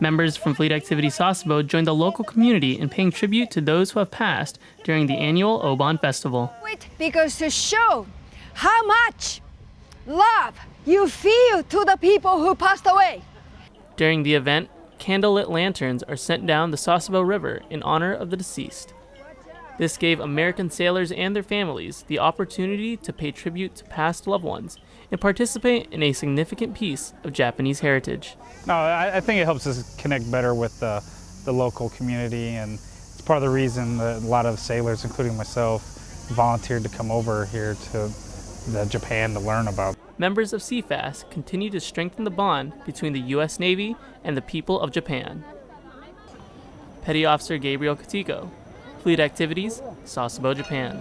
Members from Fleet Activity Sasebo joined the local community in paying tribute to those who have passed during the annual Obon Festival. Because to show how much love you feel to the people who passed away. During the event, candlelit lanterns are sent down the Sasebo River in honor of the deceased. This gave American sailors and their families the opportunity to pay tribute to past loved ones and participate in a significant piece of Japanese heritage. No, I, I think it helps us connect better with the, the local community, and it's part of the reason that a lot of sailors, including myself, volunteered to come over here to uh, Japan to learn about. Members of CFAS continue to strengthen the bond between the U.S. Navy and the people of Japan. Petty Officer Gabriel Katiko, Fleet Activities, Sasebo, Japan.